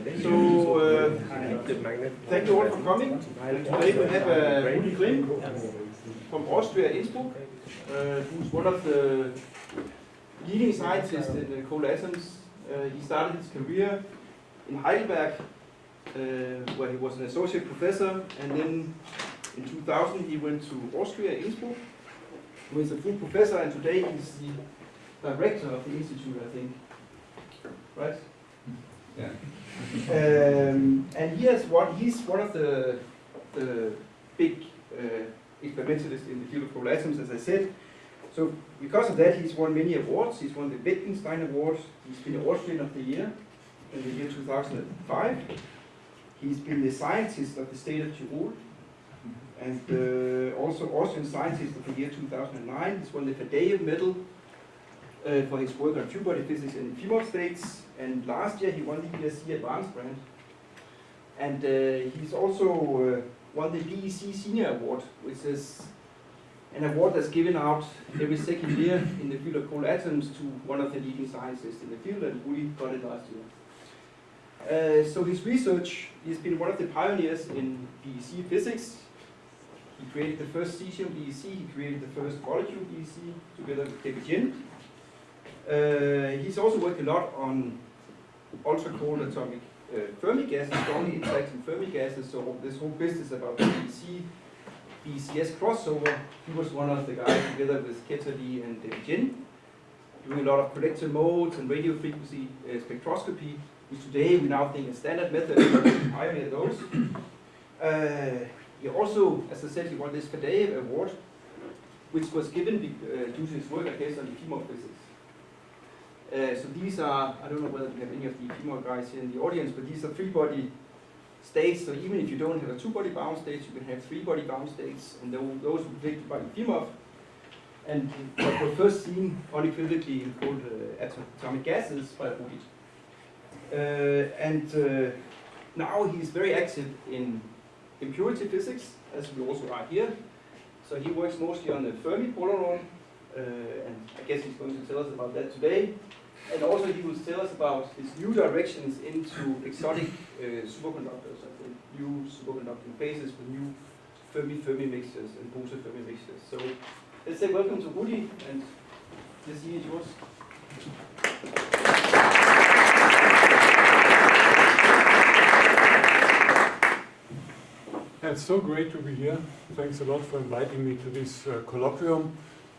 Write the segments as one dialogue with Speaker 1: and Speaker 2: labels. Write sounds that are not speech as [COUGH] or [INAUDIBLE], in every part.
Speaker 1: So, uh, thank you all for coming. Today we have uh, Rudi Grimm from Austria, Innsbruck, uh, who's one of the leading scientists in the cold atoms. Uh, he started his career in Heidelberg, uh, where he was an associate professor, and then in 2000 he went to Austria, Innsbruck, where he's a full professor, and today he's the director of the institute, I think. Right?
Speaker 2: Yeah.
Speaker 1: Um, and he has one, he's one of the, the big uh, experimentalists in the field of cold atoms, as I said. So because of that, he's won many awards. He's won the Wittgenstein Award. He's been Austrian of the Year in the year 2005. He's been the scientist of the state of Tyrol. And uh, also Austrian Scientist of the Year 2009. He's won the Faddeev Medal uh, for his work on two-body physics in Efimov states. And last year he won the ERC Advanced Grant. And uh, he's also uh, won the BEC Senior Award, which is an award that's given out every second year in the field of cold atoms to one of the leading scientists in the field, and Rudi got it last year. Uh, so his research, he's been one of the pioneers in BEC physics. He created the first cesium BEC, he created the first molecule BEC together with Debbie Jin. Uh, he's also worked a lot on ultra-cold atomic uh, Fermi gases, strongly interacting Fermi gases, so this whole business about BEC, BCS crossover, he was one of the guys together with Ketterle and Debbie Jin, doing a lot of collective modes and radio frequency uh, spectroscopy, which today we now think is standard method, but pioneered those. Uh, he also, as I said, he won this Faddeev Award, which was given uh, due to his work, I guess, on the Efimov physics. Uh, so these are, I don't know whether we have any of the Efimov guys here in the audience, but these are three-body states. So even if you don't have a two-body bound state, you can have three-body bound states, and those be predicted by Efimov. And what were first seen unequivocally in cold uh, atomic gases by Rudi. Uh, and uh, now he's very active in impurity physics, as we also are here. So he works mostly on the Fermi polaron, uh, and I guess he's going to tell us about that today. And also he will tell us about his new directions into exotic uh, superconductors, I think, new superconducting phases with new Fermi-Fermi mixtures and Bose-Fermi mixtures. So let's say welcome to Rudi, and the scene is yours.
Speaker 3: It's so great to be here. Thanks a lot for inviting me to this uh, colloquium.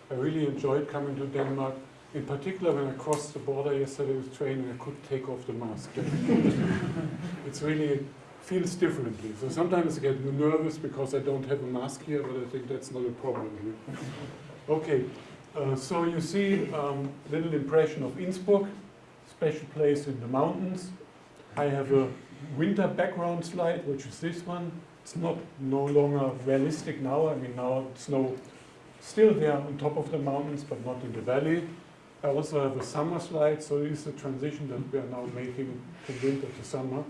Speaker 3: I really enjoyed coming to Denmark. In particular, when I crossed the border yesterday with train and I could take off the mask. [LAUGHS] it's really feels differently. So sometimes I get nervous because I don't have a mask here, but I think that's not a problem here. Okay, uh, so you see um, little impression of Innsbruck, special place in the mountains. I have a winter background slide, which is this one. It's not no longer realistic now. I mean, now snow still there on top of the mountains, but not in the valley. I also have a summer slide, so it is a transition that we are now making from winter to summer.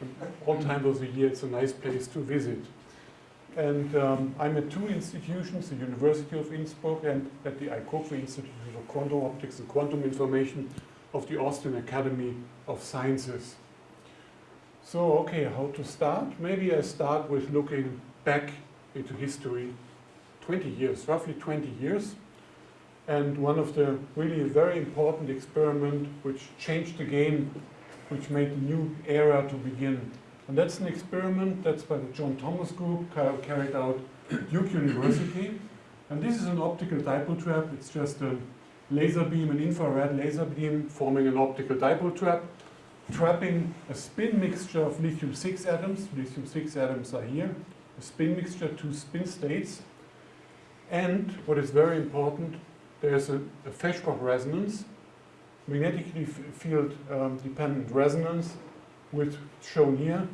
Speaker 3: And all times of the year, it's a nice place to visit. And um, I'm at two institutions, the University of Innsbruck and at the IQOQI Institute for Quantum Optics and Quantum Information of the Austrian Academy of Sciences. So, okay, how to start? Maybe I start with looking back into history 20 years, roughly 20 years. And one of the really very important experiment which changed the game, which made a new era to begin. And that's an experiment that's by the John Thomas Group carried out at Duke University. And this is an optical dipole trap. It's just a laser beam, an infrared laser beam forming an optical dipole trap, trapping a spin mixture of lithium-6 atoms. Lithium-6 atoms are here. A spin mixture, two spin states. And what is very important, there's a, a Feshbach resonance, magnetically field um, dependent resonance, which shown here.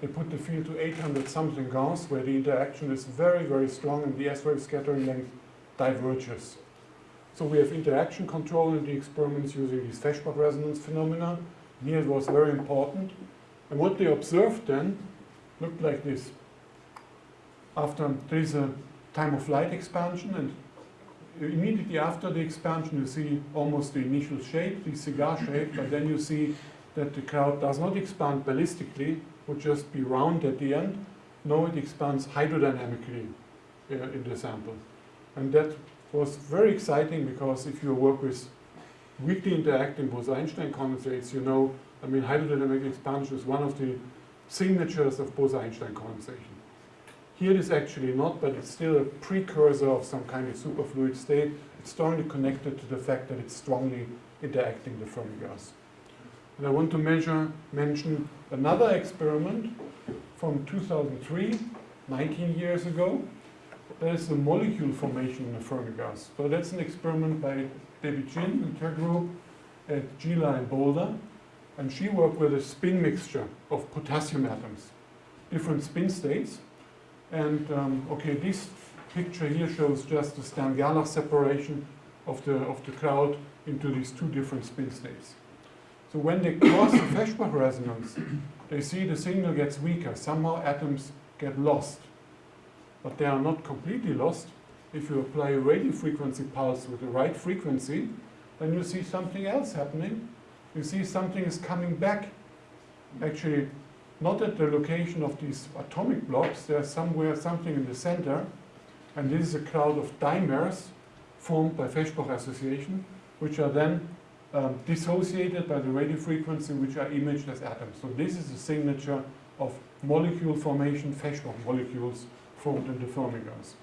Speaker 3: They put the field to 800 something Gauss, where the interaction is very, very strong and the S-wave scattering length diverges. So we have interaction control in the experiments using these Feshbach resonance phenomena. Here it was very important. And what they observed then looked like this. After there is a time of flight expansion and immediately after the expansion you see almost the initial shape, the cigar shape, but then you see that the cloud does not expand ballistically, would just be round at the end. No, it expands hydrodynamically uh, in the sample. And that was very exciting because if you work with weakly interacting Bose-Einstein condensates, you know, I mean, hydrodynamic expansion is one of the signatures of Bose-Einstein condensation. Here it is actually not, but it's still a precursor of some kind of superfluid state. It's strongly connected to the fact that it's strongly interacting the Fermi gas. And I want to measure, mention another experiment from 2003, 19 years ago. That is the molecule formation in the Fermi gas. So that's an experiment by Debbie Jin and her group at JILA in Boulder. And she worked with a spin mixture of potassium atoms, different spin states. And um, okay, this picture here shows just the Stern-Gerlach separation of the, of the cloud into these two different spin states. So when they cross the [COUGHS] Feshbach resonance, they see the signal gets weaker. Somehow atoms get lost. But they are not completely lost. If you apply a radio frequency pulse with the right frequency, then you see something else happening. You see something is coming back. Actually, not at the location of these atomic blocks, there's somewhere something in the center, and this is a cloud of dimers formed by Feshbach association, which are then um, dissociated by the radio frequency, which are imaged as atoms. So this is a signature of molecule formation, Feshbach molecules formed in the Fermi gas.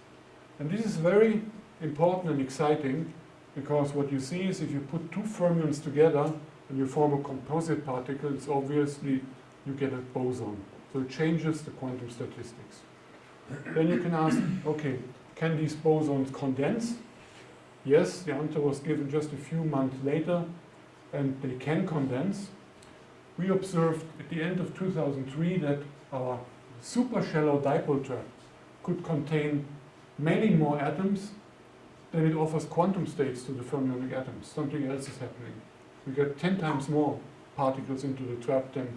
Speaker 3: And this is very important and exciting because what you see is if you put two fermions together and you form a composite particle, it's obviously you get a boson. So it changes the quantum statistics. then you can ask, okay, can these bosons condense? Yes, the answer was given just a few months later, and they can condense. We observed at the end of 2003 that our super shallow dipole trap could contain many more atoms than it offers quantum states to the fermionic atoms. Something else is happening. We get 10 times more particles into the trap than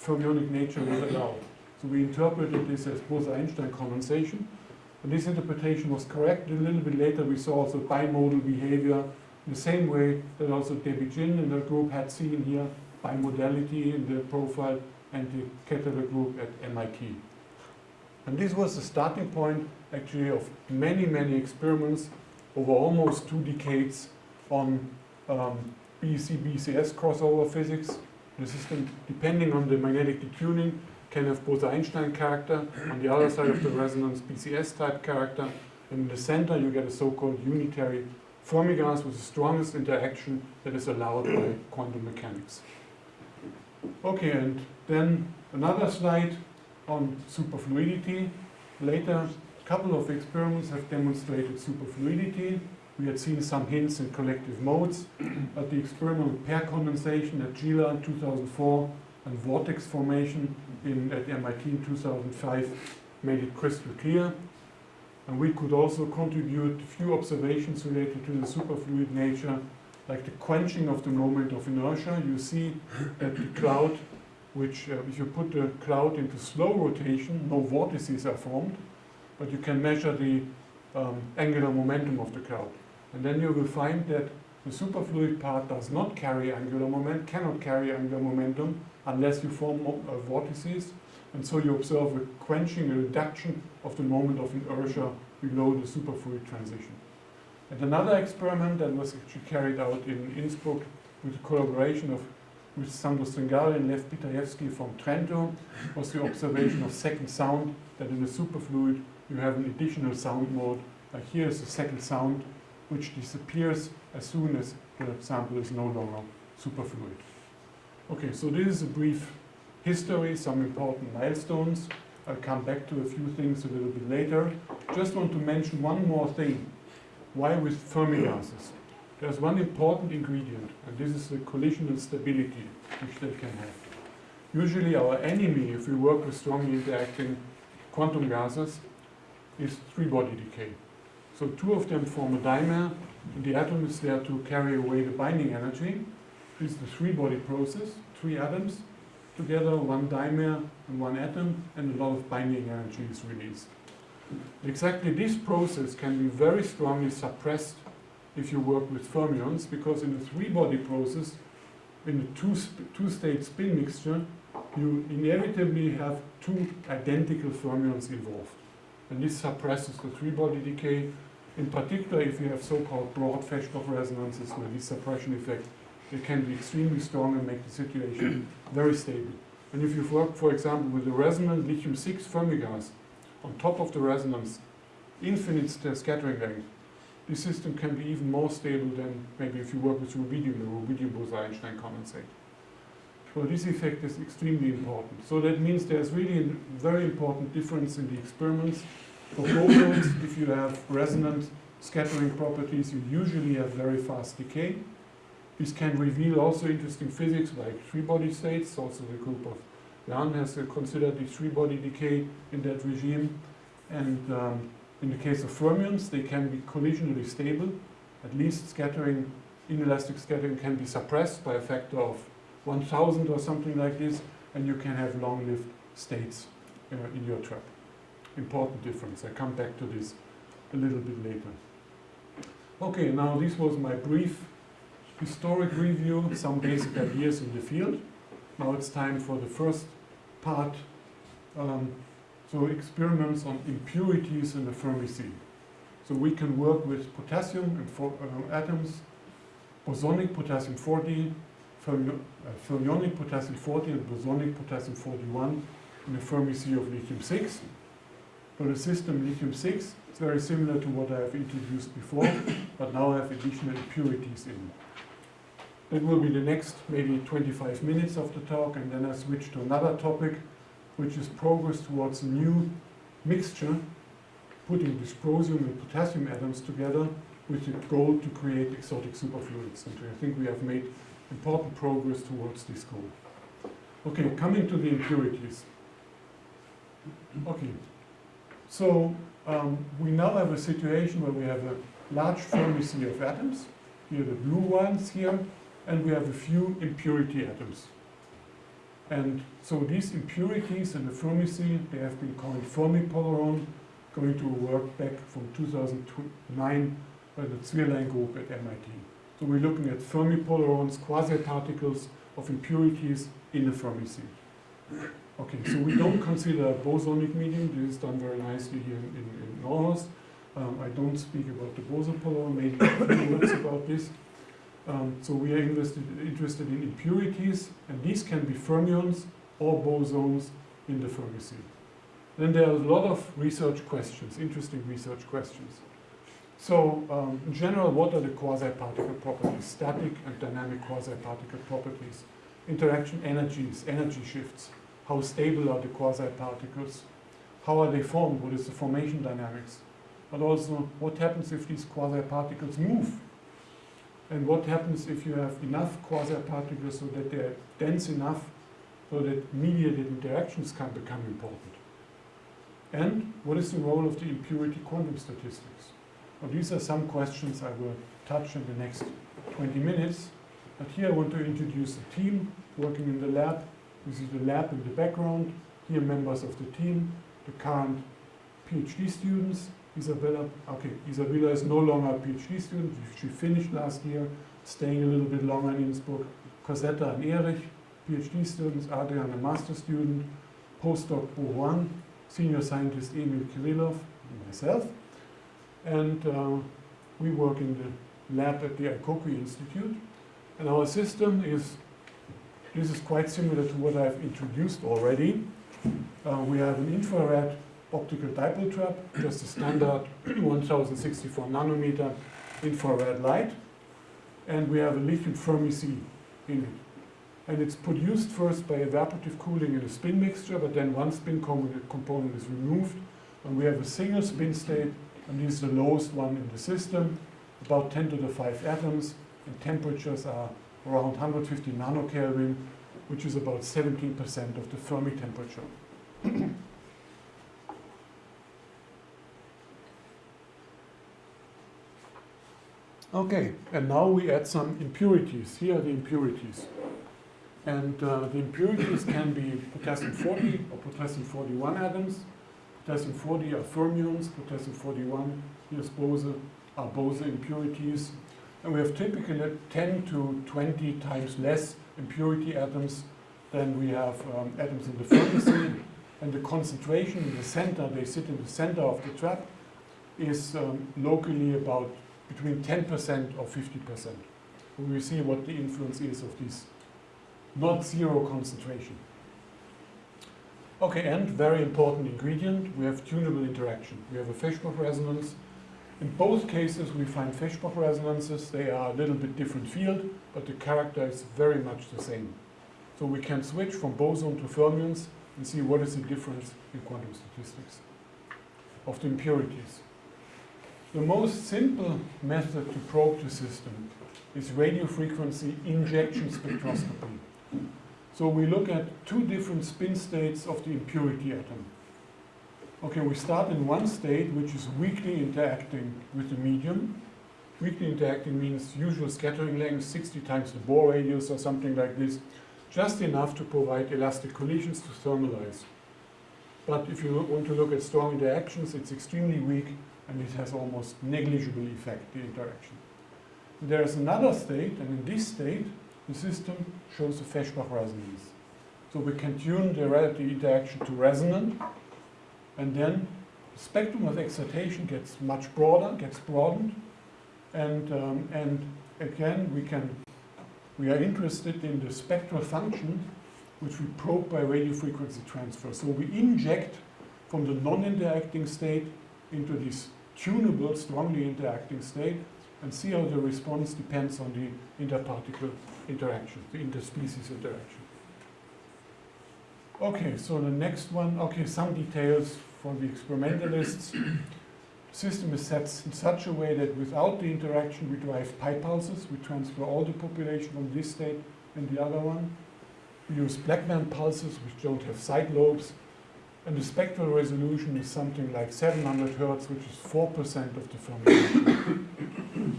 Speaker 3: fermionic nature will allow. So we interpreted this as Bose-Einstein condensation, and this interpretation was correct. A little bit later we saw also bimodal behavior in the same way that also Debbie Jin and her group had seen here bimodality in the profile and the Ketterle group at MIT. And this was the starting point actually of many, many experiments over almost two decades on um, BC-BCS crossover physics. The system, depending on the magnetic detuning, can have Bose-Einstein character, on the other side of the resonance BCS type character, and in the center you get a so-called unitary Fermi gas with the strongest interaction that is allowed by quantum mechanics. Okay, and then another slide on superfluidity. Later, a couple of experiments have demonstrated superfluidity. We had seen some hints in collective modes, but the experimental pair condensation at JILA in 2004 and vortex formation in, at MIT in 2005 made it crystal clear. And we could also contribute a few observations related to the superfluid nature, like the quenching of the moment of inertia. You see that the cloud, which uh, if you put the cloud into slow rotation, no vortices are formed, but you can measure the um, angular momentum of the cloud. And then you will find that the superfluid part does not carry angular momentum, cannot carry angular momentum, unless you form uh, vortices. And so you observe a quenching, a reduction of the moment of inertia below the superfluid transition. And another experiment that was actually carried out in Innsbruck with the collaboration of with Sandro Stringari and Lev Pitaevskii from Trento was the observation of second sound, that in the superfluid you have an additional sound mode. Here is the second sound, which disappears as soon as the sample is no longer superfluid. Okay, so this is a brief history, some important milestones. I'll come back to a few things a little bit later. Just want to mention one more thing. Why with Fermi gases? There's one important ingredient, and this is the collisional stability which they can have. Usually our enemy, if we work with strongly interacting quantum gases, is three-body decay. So two of them form a dimer, and the atom is there to carry away the binding energy. This is the three-body process, three atoms together, one dimer and one atom, and a lot of binding energy is released. Exactly this process can be very strongly suppressed if you work with fermions, because in the three-body process, in a two two-state spin mixture, you inevitably have two identical fermions involved. And this suppresses the three-body decay. In particular, if you have so-called broad Feshbach resonances where this suppression effect, it can be extremely strong and make the situation [CLEARS THROAT] very stable. And if you work, for example, with a resonant lithium-6 Fermi gas, on top of the resonance, infinite scattering length, this system can be even more stable than maybe if you work with rubidium, the rubidium Bose-Einstein condensate. So this effect is extremely important. So that means there's really a very important difference in the experiments. For bosons, if you have resonant scattering properties, you usually have very fast decay. This can reveal also interesting physics like three-body states. Also the group of Jan has considered the three-body decay in that regime. And um, in the case of fermions, they can be collisionally stable. At least scattering, inelastic scattering can be suppressed by a factor of 1000 or something like this, and you can have long-lived states uh, in your trap important difference. I come back to this a little bit later. Okay, now this was my brief historic review, some basic ideas in the field. Now it's time for the first part, um, so experiments on impurities in the Fermi sea. So we can work with potassium and for, uh, atoms, bosonic potassium-40, uh, fermionic potassium-40 and bosonic potassium-41 in the Fermi sea of lithium-6. For the system lithium 6 it's very similar to what I have introduced before, [COUGHS] but now I have additional impurities in. That will be the next maybe 25 minutes of the talk, and then I switch to another topic, which is progress towards a new mixture, putting dysprosium and potassium atoms together with the goal to create exotic superfluids. And I think we have made important progress towards this goal. Okay, coming to the impurities. Okay so um, we now have a situation where we have a large Fermi sea of atoms, here the blue ones here, and we have a few impurity atoms. And so these impurities in the Fermi sea, they have been called Fermi-polaron, going to work back from 2009 by the Zwierlein group at MIT. So we're looking at Fermi-polarons, quasi-particles of impurities in the Fermi sea. Okay, so we don't consider bosonic medium. This is done very nicely here in, in. Um, I don't speak about the boson polaron, maybe a few words about this. Um, so we are interested, interested in impurities, and these can be fermions or bosons in the Fermi sea. Then there are a lot of research questions, interesting research questions. So um, in general, what are the quasi-particle properties, static and dynamic quasi-particle properties? Interaction energies, energy shifts. How stable are the quasi-particles? How are they formed? What is the formation dynamics? But also, what happens if these quasi-particles move? And what happens if you have enough quasi-particles so that they're dense enough so that mediated interactions can become important? And what is the role of the impurity quantum statistics? Well, these are some questions I will touch in the next 20 minutes. But here I want to introduce a team working in the lab. This is the lab in the background. Here members of the team, the current PhD students. Isabella, okay, Isabella is no longer a PhD student. She finished last year, staying a little bit longer in Innsbruck. Cosetta and Erich, PhD students. Adrian, a master student. Postdoc Bo senior scientist Emil Kirilov, myself. And uh, we work in the lab at the IQOQI Institute. And our system is, this is quite similar to what I've introduced already. Uh, we have an infrared optical dipole trap, just a standard [CLEARS THROAT] 1064 nanometer infrared light. And we have a lithium Fermi sea in it. And it's produced first by evaporative cooling in a spin mixture, but then one spin component is removed. And we have a single spin state, and this is the lowest one in the system, about 10 to the 5 atoms, and temperatures are around 150 nanokelvin, which is about 17% of the Fermi temperature. [COUGHS] okay, and now we add some impurities. Here are the impurities. And uh, the impurities can be potassium 40 or potassium 41 atoms. Potassium 40 are fermions, potassium 41, here's Bose, are Bose impurities. And we have typically 10 to 20 times less impurity atoms than we have um, atoms in the sea. [COUGHS] And the concentration in the center, they sit in the center of the trap, is um, locally about between 10% or 50%. We see what the influence is of this not zero concentration. Okay, and very important ingredient, we have tunable interaction. We have a Feshbach resonance. In both cases, we find Feshbach resonances. They are a little bit different field, but the character is very much the same. So we can switch from boson to fermions and see what is the difference in quantum statistics of the impurities. The most simple method to probe the system is radio frequency injection spectroscopy. So we look at two different spin states of the impurity atom. Okay, we start in one state which is weakly interacting with the medium. Weakly interacting means usual scattering length, 60 times the Bohr radius or something like this, just enough to provide elastic collisions to thermalize. But if you want to look at strong interactions, it's extremely weak and it has almost negligible effect, the interaction. There is another state, and in this state, the system shows a Feshbach resonance. So we can tune the relative interaction to resonant, and then the spectrum of excitation gets much broader, gets broadened, and, um, and again, we can, we are interested in the spectral function which we probe by radio frequency transfer. So we inject from the non-interacting state into this tunable, strongly interacting state, and see how the response depends on the interparticle interaction, the interspecies interaction. Okay, so the next one, okay, some details for the experimentalists. The system is set in such a way that without the interaction we drive pi pulses, we transfer all the population from this state and the other one. We use Blackman pulses which don't have side lobes, and the spectral resolution is something like 700 hertz, which is 4% of the Fermi. [COUGHS]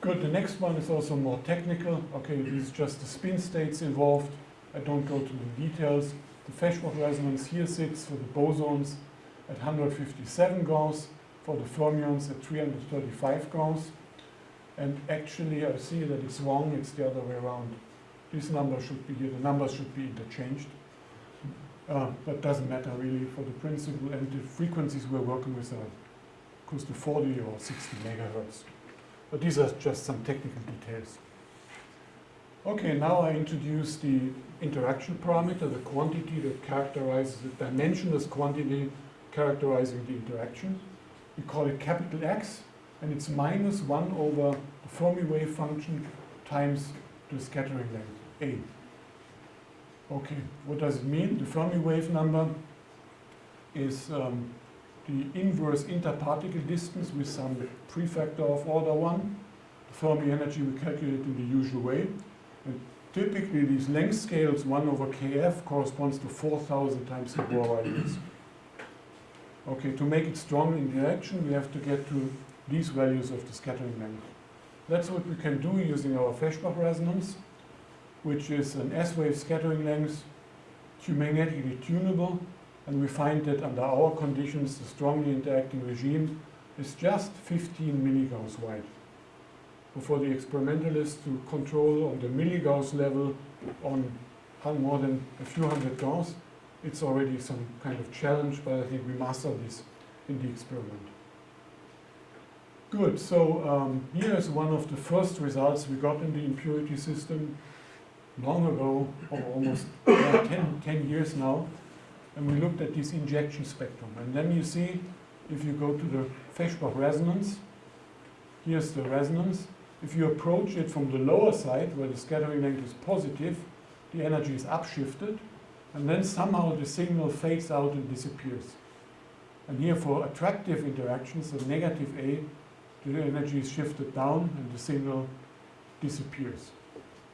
Speaker 3: Good, the next one is also more technical. Okay, these is just the spin states involved. I don't go to the details. The Feshbach resonance here sits for the bosons at 157 Gauss, for the fermions at 335 Gauss. And actually, I see that it's wrong, it's the other way around. This number should be here, the numbers should be interchanged. Uh, but doesn't matter really for the principle, and the frequencies we're working with are close to 40 or 60 megahertz. But these are just some technical details. Okay, now I introduce the interaction parameter, the quantity that characterizes the dimensionless quantity characterizing the interaction. We call it capital X, and it's minus 1 over the Fermi wave function times the scattering length, A. Okay, what does it mean? The Fermi wave number is um, the inverse interparticle distance with some prefactor of order 1. The Fermi energy we calculate in the usual way. Typically these length scales 1 over kf corresponds to 4,000 times the Bohr radius. Okay, to make it strong in direction we have to get to these values of the scattering length. That's what we can do using our Feshbach resonance, which is an S-wave scattering length, magnetically tunable, and we find that under our conditions, the strongly interacting regime is just 15 milligauss wide. So for the experimentalists to control on the milligauss level on more than a few hundred gauss, it's already some kind of challenge, but I think we master this in the experiment. Good, so um, here is one of the first results we got in the impurity system long ago, or almost 10, 10 years now and we looked at this injection spectrum. And then you see, if you go to the Feshbach resonance, here's the resonance. If you approach it from the lower side, where the scattering length is positive, the energy is upshifted, and then somehow the signal fades out and disappears. And here for attractive interactions, the negative A, the energy is shifted down and the signal disappears.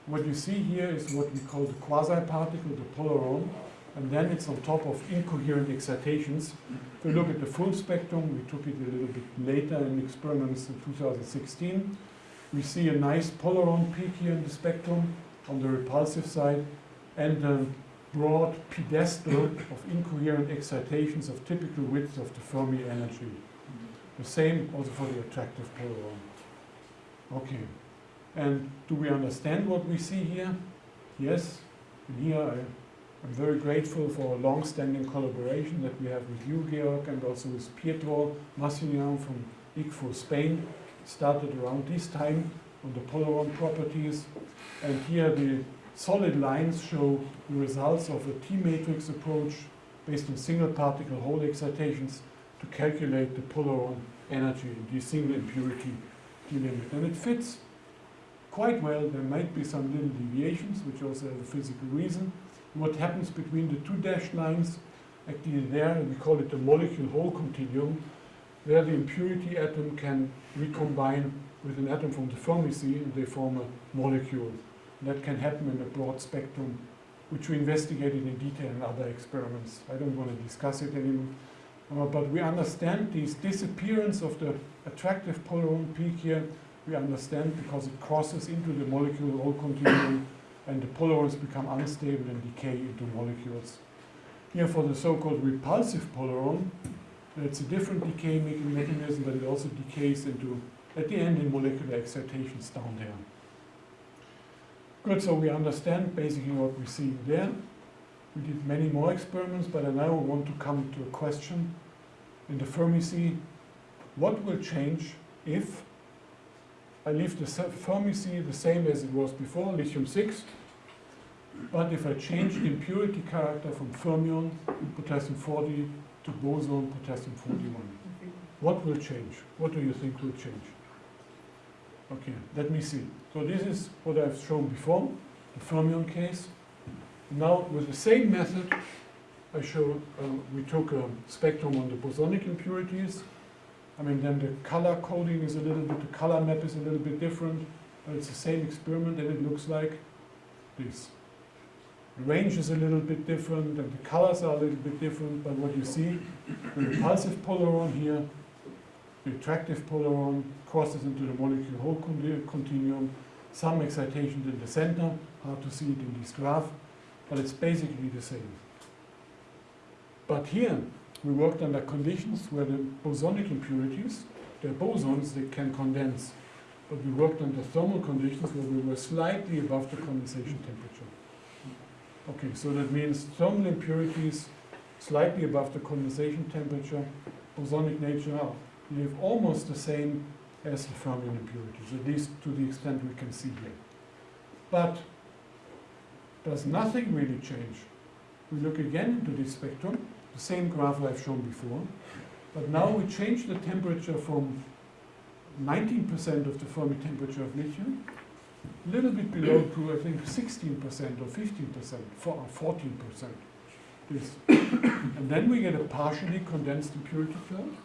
Speaker 3: What you see here is what we call the quasi-particle, the polaron, and then it's on top of incoherent excitations. If we look at the full spectrum, we took it a little bit later in experiments in 2016. We see a nice polaron peak here in the spectrum on the repulsive side, and a broad pedestal of incoherent excitations of typical widths of the Fermi energy. The same also for the attractive polaron. Okay. And do we understand what we see here? Yes. And here I, I'm very grateful for a long-standing collaboration that we have with you, Georg, and also with Pietro Massignan from ICFO Spain. Started around this time on the Polaron properties. And here the solid lines show the results of a T-matrix approach based on single particle hole excitations to calculate the Polaron energy, in the single impurity limit. And it fits quite well. There might be some little deviations, which also have a physical reason. What happens between the two dashed lines, actually there, we call it the molecule hole continuum, where the impurity atom can recombine with an atom from the Fermi sea and they form a molecule. And that can happen in a broad spectrum, which we investigated in detail in other experiments. I don't want to discuss it anymore. Uh, but we understand this disappearance of the attractive Polaron peak here, we understand because it crosses into the molecule hole continuum and the polarons become unstable and decay into molecules. Here for the so-called repulsive polaron, it's a different decay mechanism, but it also decays into, at the end, in molecular excitations down there. Good, so we understand basically what we see there. We did many more experiments, but I now want to come to a question in the Fermi. What will change if I leave the Fermi the same as it was before, lithium-6, but if I change the impurity character from fermion, potassium-40, to boson, potassium-41, what will change? What do you think will change? Okay, let me see. So this is what I've shown before, the fermion case. Now, with the same method, I show, uh, we took a spectrum on the bosonic impurities. I mean, then the color coding is a little bit, the color map is a little bit different, but it's the same experiment and it looks like this. The range is a little bit different and the colors are a little bit different, but what you see, the repulsive polaron here, the attractive polaron crosses into the molecule hole continuum, some excitations in the center, hard to see it in this graph, but it's basically the same. But here, we worked under conditions where the bosonic impurities, they're bosons, they can condense. But we worked under thermal conditions where we were slightly above the condensation temperature. Okay, so that means thermal impurities slightly above the condensation temperature, bosonic nature behave almost the same as the fermion impurities, at least to the extent we can see here. But does nothing really change? We look again into this spectrum, the same graph I've shown before, but now we change the temperature from 19% of the Fermi temperature of lithium a little bit below to, I think, 16% or 15%, or 14%. This. and then we get a partially condensed impurity cloud.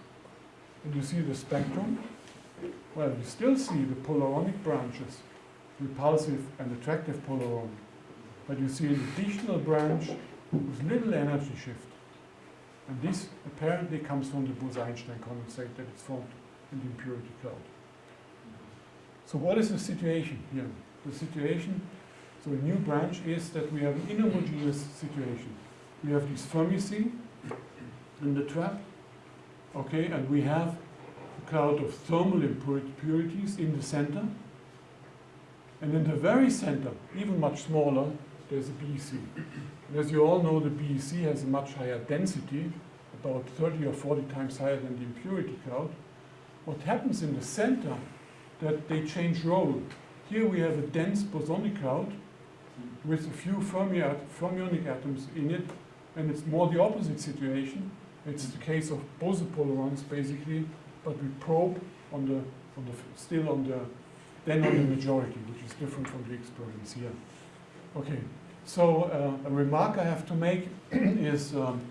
Speaker 3: And you see the spectrum. Well, you still see the polaronic branches, repulsive and attractive polaron. But you see an additional branch with little energy shift. And this apparently comes from the Bose-Einstein condensate that is formed in the impurity cloud. So what is the situation here? The situation, so a new branch is that we have an inhomogeneous situation. We have this Fermi sea in the trap, okay, and we have a cloud of thermal impurities in the center. And in the very center, even much smaller, there's a BEC. And as you all know, the BEC has a much higher density, about 30 or 40 times higher than the impurity cloud. What happens in the center that they change role. Here we have a dense bosonic cloud with a few fermi fermionic atoms in it, and it's more the opposite situation. It's the case of bosopolarons basically, but we probe on the, on the still on the then on the majority, which is different from the experiments here. Okay, so uh, a remark I have to make [CLEARS THROAT] is um,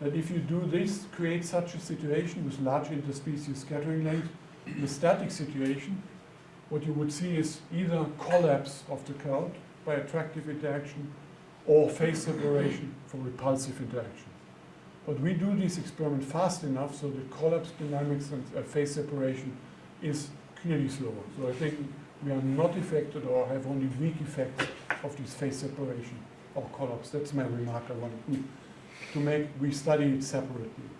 Speaker 3: that if you do this, create such a situation with large interspecies scattering length, the static situation, what you would see is either collapse of the cloud by attractive interaction or phase separation for repulsive interaction. But we do this experiment fast enough so the collapse dynamics and uh, phase separation is clearly slower. So I think we are not affected or have only weak effects of this phase separation or collapse. That's my remark I want to make. We study it separately.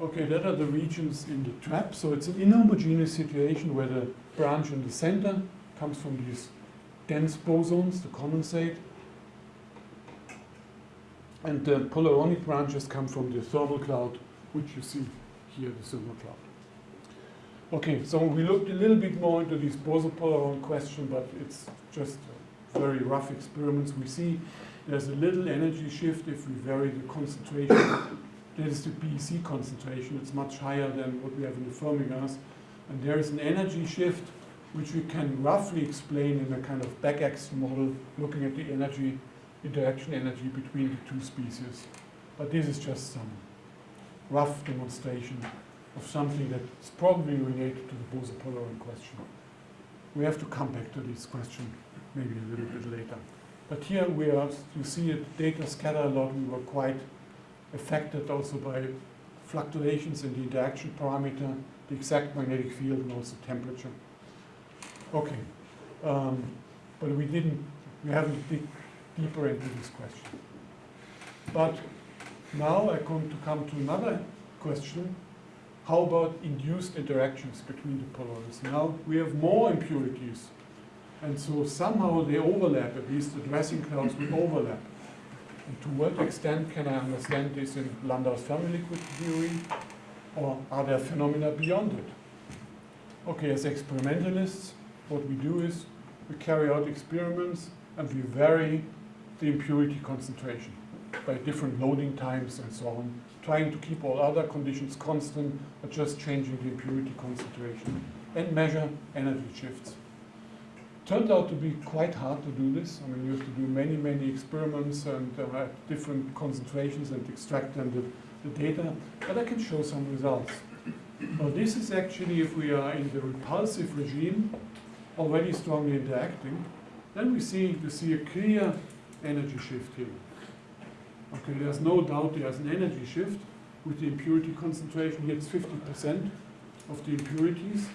Speaker 3: Okay, that are the regions in the trap. So it's an inhomogeneous situation where the branch in the center comes from these dense bosons, the condensate. And the polaronic branches come from the thermal cloud, which you see here, the thermal cloud. Okay, so we looked a little bit more into this boson-polaron question, but it's just very rough experiments. We see there's a little energy shift if we vary the concentration. That is the BEC concentration. It's much higher than what we have in the Fermi gas. And there is an energy shift which we can roughly explain in a kind of back-axis model looking at the energy, interaction energy between the two species. But this is just some rough demonstration of something that is probably related to the Bose-Polaron question. We have to come back to this question maybe a little bit later. But here we are, you see it, data scatter a lot. We were quite affected also by fluctuations in the interaction parameter, the exact magnetic field, and also temperature. Okay, um, but we didn't, we haven't dig deeper into this question. But now I come to come to another question. How about induced interactions between the polarities? Now we have more impurities and so somehow they overlap, at least the dressing clouds will overlap. And to what extent can I understand this in Landau's Fermi liquid theory? Or are there phenomena beyond it? Okay, as experimentalists, what we do is we carry out experiments and we vary the impurity concentration by different loading times and so on, trying to keep all other conditions constant, but just changing the impurity concentration and measure energy shifts turned out to be quite hard to do this. I mean, you have to do many, many experiments and uh, different concentrations and extract then the, the data, but I can show some results. Now this is actually, if we are in the repulsive regime, already strongly interacting, then we see, you see a clear energy shift here. Okay, there's no doubt there's an energy shift with the impurity concentration. Here it's 50% of the impurities.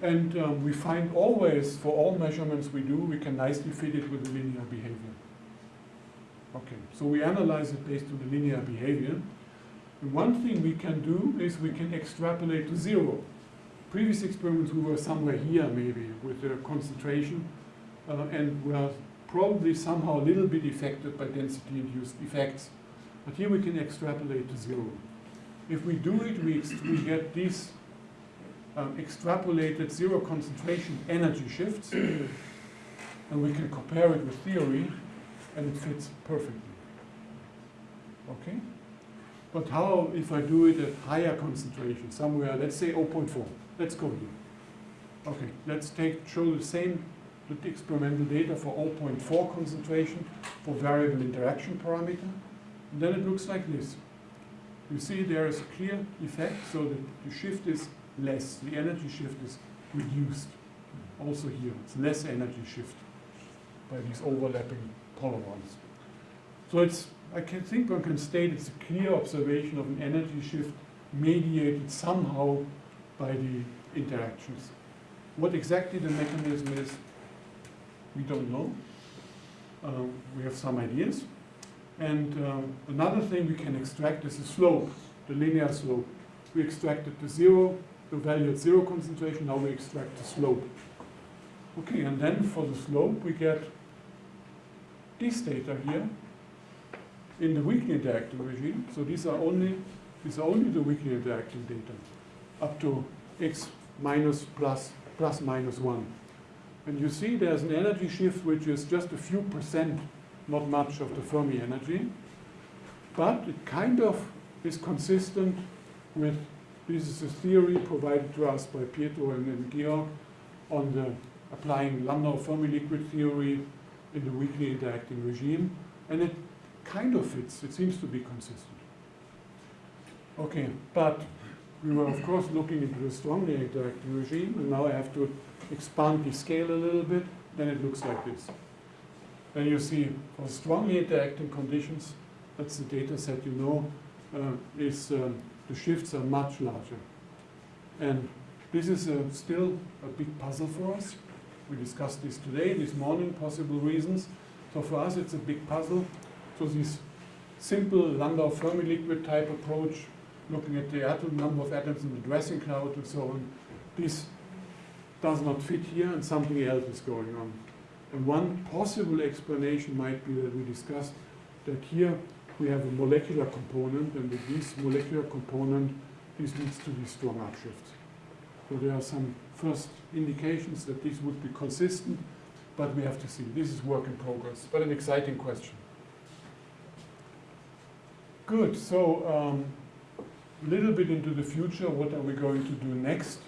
Speaker 3: And um, we find always, for all measurements we do, we can nicely fit it with the linear behavior. Okay, so we analyze it based on the linear behavior. And one thing we can do is we can extrapolate to zero. Previous experiments we were somewhere here maybe with the concentration uh, and were probably somehow a little bit affected by density-induced effects. But here we can extrapolate to zero. If we do it, we, we get these um, extrapolated zero concentration energy shifts, [COUGHS] and we can compare it with theory, and it fits perfectly. Okay? But how if I do it at higher concentration, somewhere, let's say 0.4. Let's go here. Okay, let's take show the same the experimental data for 0.4 concentration for variable interaction parameter. And then it looks like this. You see there is a clear effect, so that the shift is less. The energy shift is reduced. Also here, it's less energy shift by these overlapping polarons. So it's, I can think one can state it's a clear observation of an energy shift mediated somehow by the interactions. What exactly the mechanism is, we don't know. Um, we have some ideas. And um, another thing we can extract is the slope, the linear slope. We extract it to zero, the value at zero concentration, now we extract the slope. Okay, and then for the slope we get this data here in the weakly interacting regime. So these are only these are only the weakly interacting data up to x minus plus plus minus one. And you see there's an energy shift which is just a few percent, not much of the Fermi energy, but it kind of is consistent with this is a theory provided to us by Pietro and, Georg on the applying Landau Fermi liquid theory in the weakly interacting regime. And it kind of fits. It seems to be consistent. Okay, but we were of course looking into the strongly interacting regime, and now I have to expand the scale a little bit, then it looks like this. Then you see for strongly interacting conditions, that's the data set you know, uh, is um, the shifts are much larger. And this is a, still a big puzzle for us. We discussed this today, this morning, possible reasons. So for us it's a big puzzle. So this simple Landau Fermi liquid type approach looking at the atom number of atoms in the dressing cloud and so on. This does not fit here and something else is going on. And one possible explanation might be that we discussed that here we have a molecular component and with this molecular component this leads to these strong upshifts. So there are some first indications that this would be consistent, but we have to see. This is work in progress, but an exciting question. Good, so um, a little bit into the future, what are we going to do next?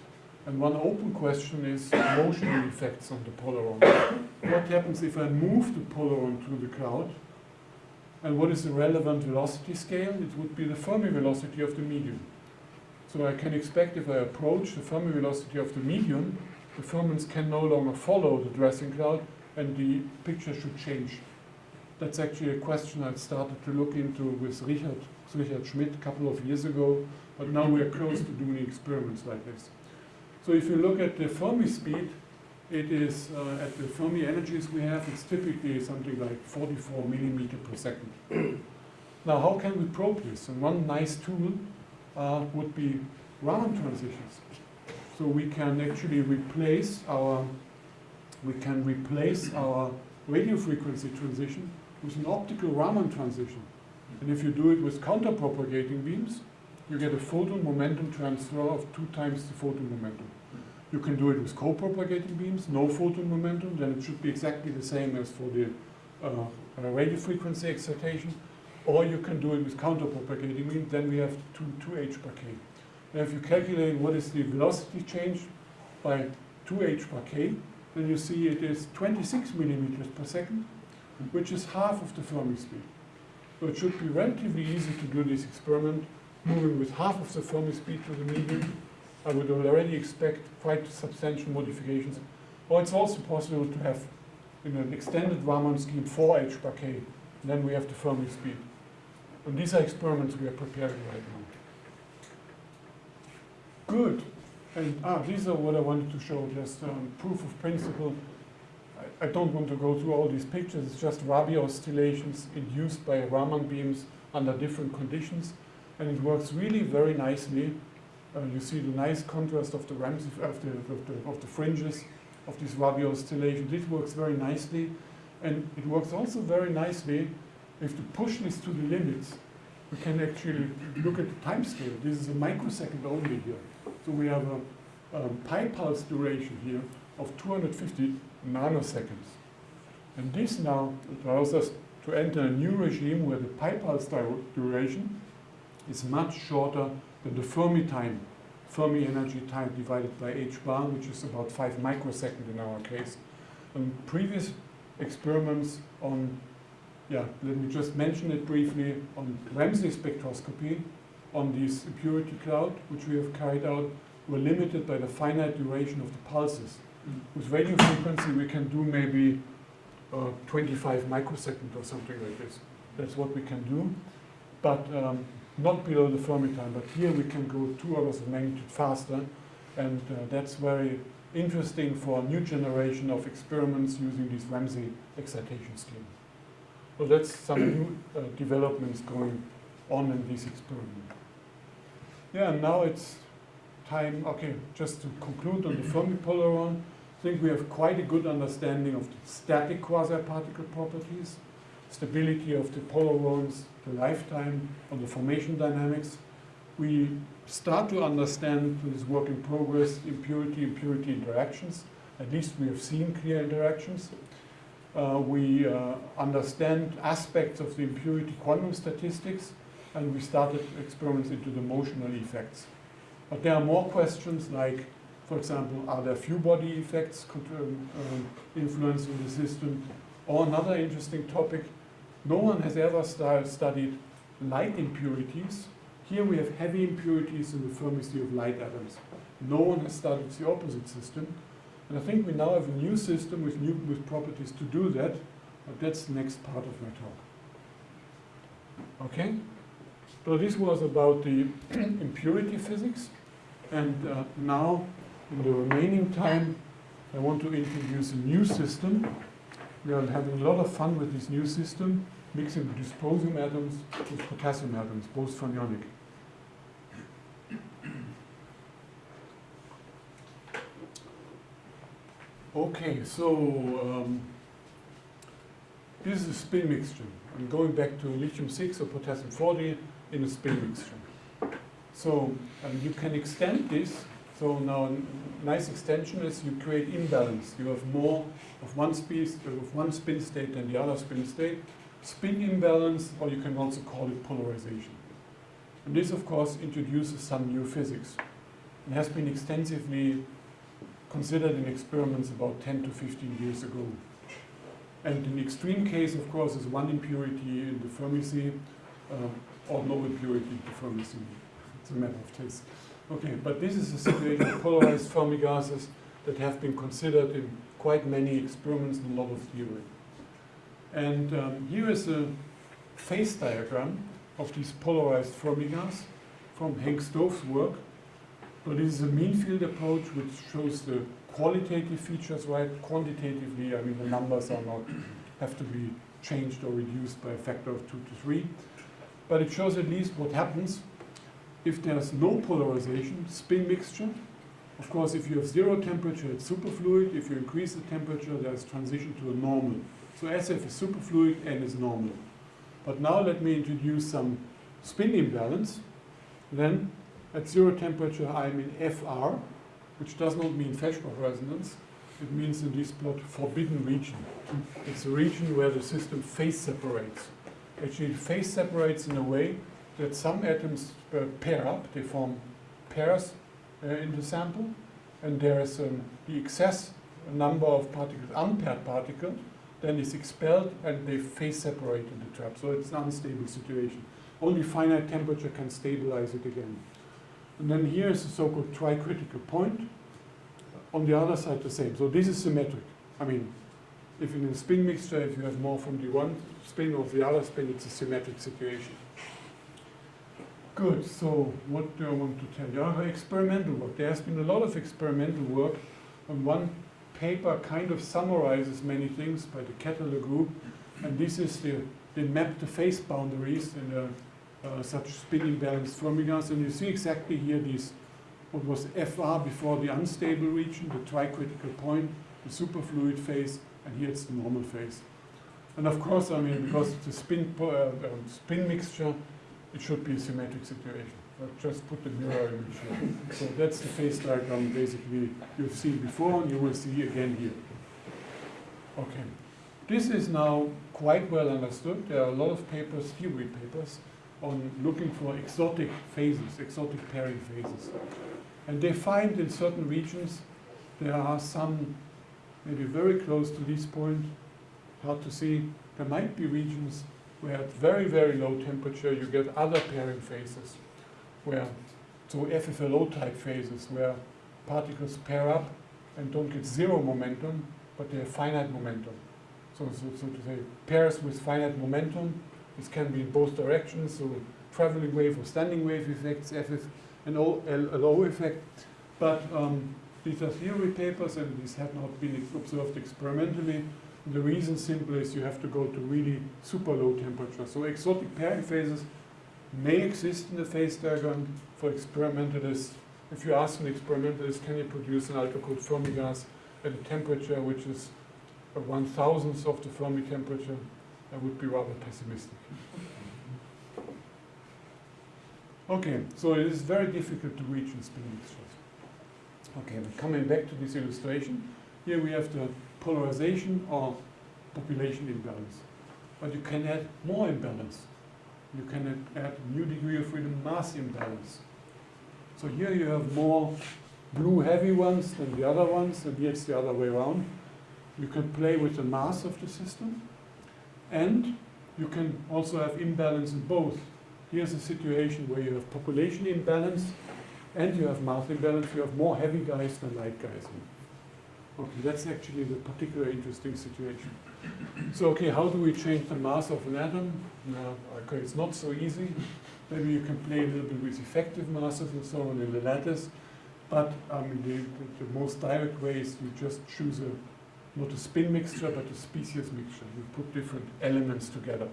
Speaker 3: And one open question is motion effects on the polaron. what happens if I move the polaron to the cloud? And what is the relevant velocity scale? It would be the Fermi velocity of the medium. So I can expect if I approach the Fermi velocity of the medium, the fermions can no longer follow the dressing cloud and the picture should change. That's actually a question I started to look into with Richard, Richard Schmidt a couple of years ago, but now we're close to doing experiments like this. So if you look at the Fermi speed, it is uh, at the Fermi energies we have, it's typically something like 44 millimeter per second. [CLEARS THROAT] now, how can we probe this? And one nice tool uh, would be Raman transitions. So we can actually replace our we can replace our radio frequency transition with an optical Raman transition. And if you do it with counter-propagating beams, you get a photon momentum transfer of two times the photon momentum. You can do it with co-propagating beams, no photon momentum, then it should be exactly the same as for the uh, uh, radio frequency excitation. Or you can do it with counter-propagating beams, then we have 2, 2h per k. And if you calculate what is the velocity change by 2h per k, then you see it is 26 millimeters per second, which is half of the Fermi speed. So it should be relatively easy to do this experiment, moving with half of the Fermi speed to the medium. I would already expect quite substantial modifications. Or it's also possible to have, in an extended Raman scheme, 4h per k. Then we have the Fermi speed. And these are experiments we are preparing right now. Good. And ah, these are what I wanted to show, just um, proof of principle. I, I, don't want to go through all these pictures, it's just Rabi oscillations induced by Raman beams under different conditions. And it works really very nicely. Uh, you see the nice contrast of the Ramsey, of the, of the, of the fringes of this Rabi oscillation. This works very nicely. And it works also very nicely if you push this to the limits. We can actually look at the time scale. This is a microsecond only here. So we have a, a pi pulse duration here of 250 nanoseconds. And this now allows us to enter a new regime where the pi pulse duration is much shorter than the Fermi time, Fermi energy time divided by h bar, which is about 5 microseconds in our case. And previous experiments on, yeah, let me just mention it briefly, on Ramsey spectroscopy on this impurity cloud, which we have carried out, were limited by the finite duration of the pulses. Mm. With radio frequency, we can do maybe uh, 25 microseconds or something like this. That's what we can do, but um, not below the Fermi time. But here we can go two orders of magnitude faster, and uh, that's very interesting for a new generation of experiments using this Ramsey excitation scheme. So that's some new uh, developments going on in this experiment. Yeah, now it's time, okay, just to conclude on the Fermi polaron, I think we have quite a good understanding of the static quasi-particle properties, stability of the polarons, the lifetime, on the formation dynamics. We start to understand this work in progress, impurity, impurity interactions. At least we have seen clear interactions. Uh, we uh, understand aspects of the impurity quantum statistics, and we started experiments into the motional effects. But there are more questions like, for example, are there few body effects um, um, influencing the system? Or another interesting topic, no one has ever studied light impurities. Here we have heavy impurities in the Fermi of light atoms. No one has studied the opposite system. And I think we now have a new system with new with properties to do that, but that's the next part of my talk. Okay? So this was about the [CLEARS THROAT] impurity physics. And uh, now, in the remaining time, I want to introduce a new system we are having a lot of fun with this new system, mixing the dysprosium atoms with potassium atoms, both fermionic. Okay, so um, this is a spin mixture. I'm going back to lithium-6 or potassium-40 in a spin mixture. So um, you can extend this so now a nice extension is you create imbalance. You have more of one, speed, of one spin state than the other spin state. Spin imbalance, or you can also call it polarization. And this, of course, introduces some new physics. It has been extensively considered in experiments about 10 to 15 years ago. And in extreme case, of course, is one impurity in the Fermi sea, uh, or no impurity in the Fermi sea. It's a matter of taste. Okay, but this is a situation of polarized Fermi gases that have been considered in quite many experiments and a lot of theory. And um, here is a phase diagram of these polarized Fermi gas from Henk Stoof's work. So this is a mean field approach which shows the qualitative features, right? Quantitatively, I mean the numbers are not have to be changed or reduced by a factor of two to three. But it shows at least what happens if there's no polarization, spin mixture. Of course, if you have zero temperature, it's superfluid. If you increase the temperature, there's transition to a normal. So SF is superfluid and is normal. But now let me introduce some spin imbalance. Then at zero temperature, I'm in FR, which does not mean Feshbach resonance. It means in this plot forbidden region. It's a region where the system phase separates. Actually, phase separates in a way that some atoms uh, pair up, they form pairs uh, in the sample, and there is um, the excess number of particles, unpaired particle, then is expelled and they phase separate in the trap. So it's an unstable situation. Only finite temperature can stabilize it again. And then here is the so-called tricritical point. On the other side, the same. So this is symmetric. I mean, if in a spin mixture, if you have more from the one spin or the other spin, it's a symmetric situation. Good, so what do I want to tell you? Experimental work. There has been a lot of experimental work on one paper kind of summarizes many things by the Ketterle group. And this is the, map the phase boundaries in uh, such spin imbalanced Fermi gas. And you see exactly here these, what was FR before the unstable region, the tricritical point, the superfluid phase, and here it's the normal phase. And of course, I mean, because it's a spin, uh, um, spin mixture, it should be a symmetric situation. I'll just put the mirror image here. So that's the phase diagram basically you've seen before and you will see again here. Okay. This is now quite well understood. There are a lot of papers, theory papers, on looking for exotic phases, exotic pairing phases. And they find in certain regions there are some, maybe very close to this point, hard to see, there might be regions where at very, very low temperature you get other pairing phases, where, so FFLO type phases, where particles pair up and don't get zero momentum, but they have finite momentum. So, so, so to say, pairs with finite momentum, this can be in both directions, so traveling wave or standing wave effects, FF and LO effect. But um, these are theory papers and these have not been observed experimentally. The reason simple is you have to go to really super low temperature. So exotic pairing phases may exist in the phase diagram for experimentalists. If you ask an experimentalist, can you produce an ultra-cold Fermi gas at a temperature which is a one thousandth of the Fermi temperature, I would be rather pessimistic. Okay, so it is very difficult to reach in spin mixtures. Okay, but coming back to this illustration, here we have the polarization or population imbalance. But you can add more imbalance. You can add new degree of freedom mass imbalance. So here you have more blue heavy ones than the other ones, and here it's the other way around. You can play with the mass of the system, and you can also have imbalance in both. Here's a situation where you have population imbalance, and you have mass imbalance. You have more heavy guys than light guys. Okay, that's actually the particular interesting situation. So, okay, how do we change the mass of an atom? Now, okay, it's not so easy. Maybe you can play a little bit with effective masses and so on in the lattice. But I mean, the, the, most direct way is you just choose a, not a spin mixture, but a species mixture. You put different elements together.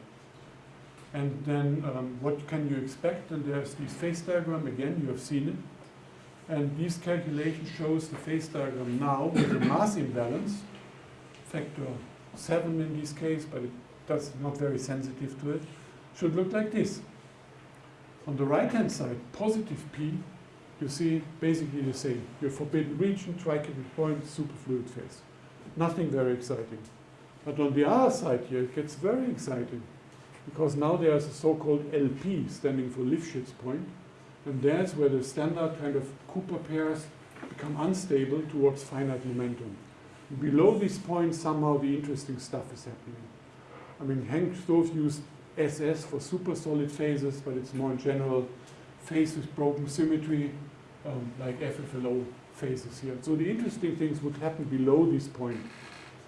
Speaker 3: And then um, what can you expect? And there's this phase diagram, again, you have seen it. And this calculation shows the phase diagram now with a mass imbalance, factor 7 in this case, but it does not very sensitive to it, should look like this. On the right-hand side, positive P, you see basically the same. Your forbidden region, tricritical point, superfluid phase. Nothing very exciting. But on the other side here, it gets very exciting because now there's a so-called LP standing for Lifshitz point, and that's where the standard kind of Cooper pairs become unstable towards finite momentum. Below this point, somehow the interesting stuff is happening. I mean, Henk Stoof used SS for super solid phases, but it's more in general phase with broken symmetry, um, like FFLO phases here. So the interesting things would happen below this point.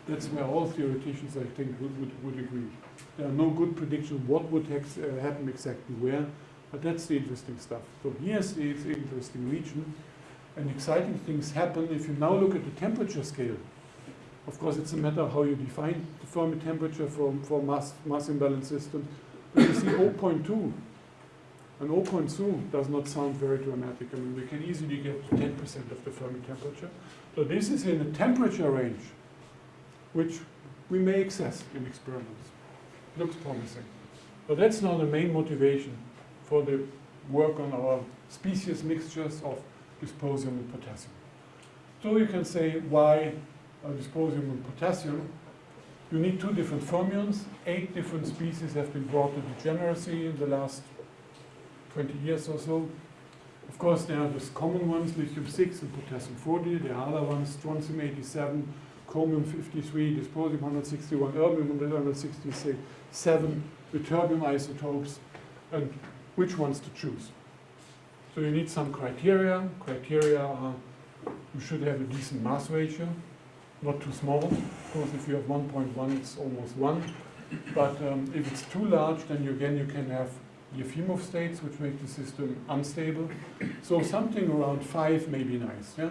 Speaker 3: That's where all theoreticians, I think, would, would, would agree. There are no good predictions what would uh, happen exactly where, but that's the interesting stuff. So here's the interesting region, and exciting things happen if you now look at the temperature scale. Of course, it's a matter of how you define the Fermi temperature for, for mass, mass imbalance system. But you see 0.2 and 0.2 does not sound very dramatic. I mean, we can easily get 10% of the Fermi temperature. So this is in a temperature range, which we may access in experiments. Looks promising. But that's now the main motivation for the work on our species mixtures of dysprosium and potassium. So you can say why uh, dysprosium and potassium. You need two different fermions. Eight different species have been brought to degeneracy in the last 20 years or so. Of course, there are the common ones, lithium-6 and potassium-40. There are other ones, strontium-87, chromium-53, dysprosium 161, erbium 167, ytterbium isotopes, and which ones to choose. So you need some criteria. Criteria are you should have a decent mass ratio, not too small. Of course, if you have 1.1, it's almost 1. But um, if it's too large, then you, again you can have Efimov states, which make the system unstable. So something around 5 may be nice. Yeah?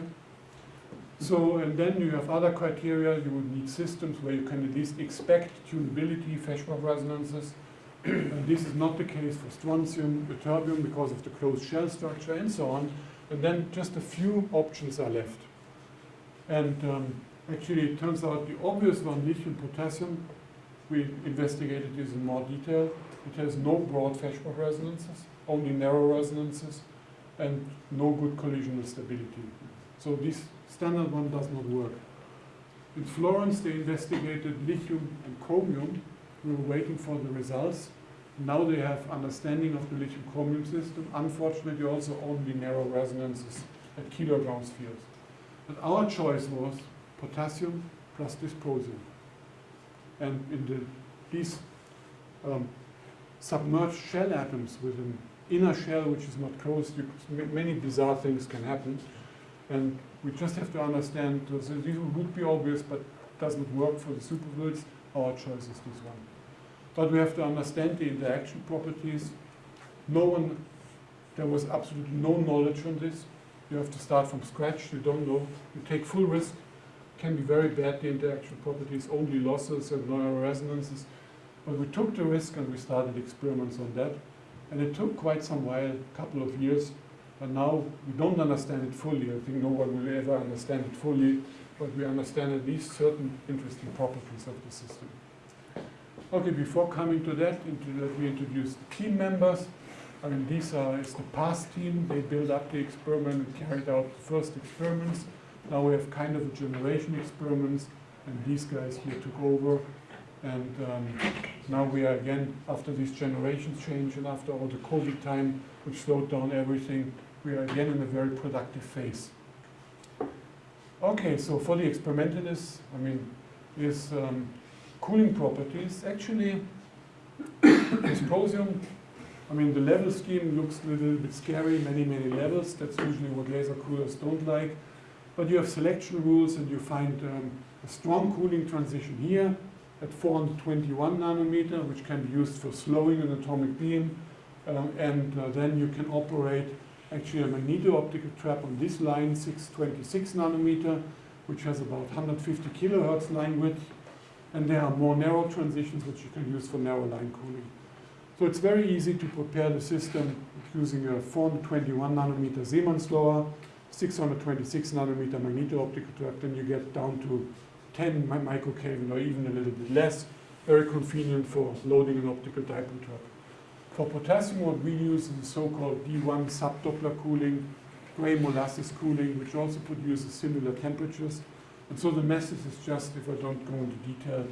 Speaker 3: So, and then you have other criteria. You would need systems where you can at least expect tunability, Feshbach resonances. And this is not the case for strontium, ytterbium, because of the closed shell structure and so on. And then just a few options are left. And um, actually, it turns out the obvious one, lithium potassium, we investigated this in more detail. It has no broad Feshbach resonances, only narrow resonances, and no good collisional stability. So this standard one does not work. In Florence, they investigated lithium and chromium. We were waiting for the results. Now they have understanding of the lithium chromium system. Unfortunately, also only narrow resonances at kilogauss fields. But our choice was potassium plus dysprosium. And in the, these um, submerged shell atoms with an inner shell which is not closed, many bizarre things can happen. And we just have to understand, so this would be obvious, but doesn't work for the superfluids. Our choice is this one. But we have to understand the interaction properties. No one, there was absolutely no knowledge on this. You have to start from scratch, you don't know. You take full risk, can be very bad, the interaction properties, only losses and no resonances. But we took the risk and we started experiments on that. And it took quite some while, a couple of years, but now we don't understand it fully. I think no one will ever understand it fully, but we understand at least certain interesting properties of the system. Okay, before coming to that, let me introduce team members. I mean, these are is the past team. They built up the experiment and carried out the first experiments. Now we have kind of a generation experiments, and these guys here took over. And um, now we are again, after this generation change and after all the COVID time, which slowed down everything, we are again in a very productive phase. Okay, so for the experimentalists, I mean, is um, cooling properties. Actually, [COUGHS] dysprosium, I mean, the level scheme looks a little bit scary, many, many levels. That's usually what laser coolers don't like. But you have selection rules and you find um, a strong cooling transition here at 421 nanometer, which can be used for slowing an atomic beam. Um, and uh, then you can operate actually a magneto-optical trap on this line, 626 nanometer, which has about 150 kilohertz line width and there are more narrow transitions which you can use for narrow line cooling. So it's very easy to prepare the system using a 421 nanometer Zeeman slower. 626 nanometer magneto-optical trap, then you get down to 10 microkelvin or even a little bit less. Very convenient for loading an optical dipole trap. For potassium, what we use is the so-called D1 subdoppler cooling, gray molasses cooling, which also produces similar temperatures. And so the message is just, if I don't go into detail,